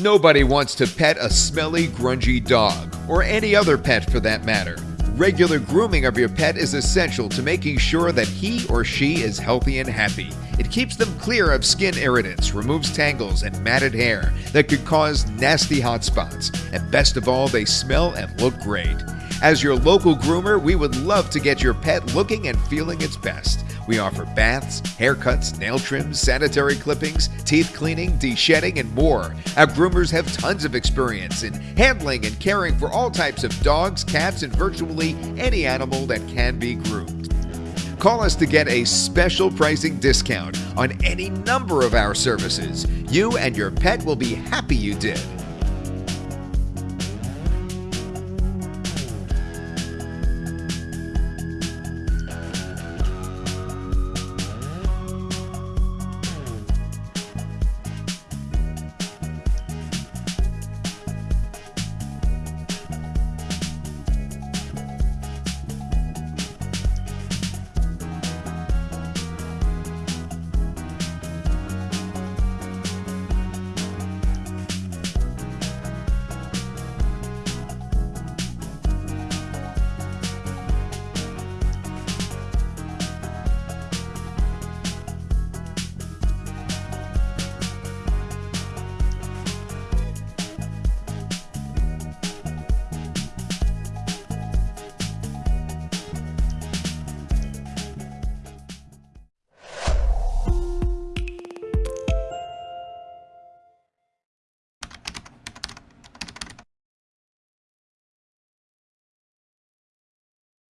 Nobody wants to pet a smelly, grungy dog, or any other pet for that matter. Regular grooming of your pet is essential to making sure that he or she is healthy and happy. It keeps them clear of skin irritants, removes tangles and matted hair that could cause nasty hot spots, and best of all, they smell and look great. As your local groomer, we would love to get your pet looking and feeling its best. We offer baths, haircuts, nail trims, sanitary clippings, teeth cleaning, de-shedding, and more. Our groomers have tons of experience in handling and caring for all types of dogs, cats, and virtually any animal that can be groomed. Call us to get a special pricing discount on any number of our services. You and your pet will be happy you did.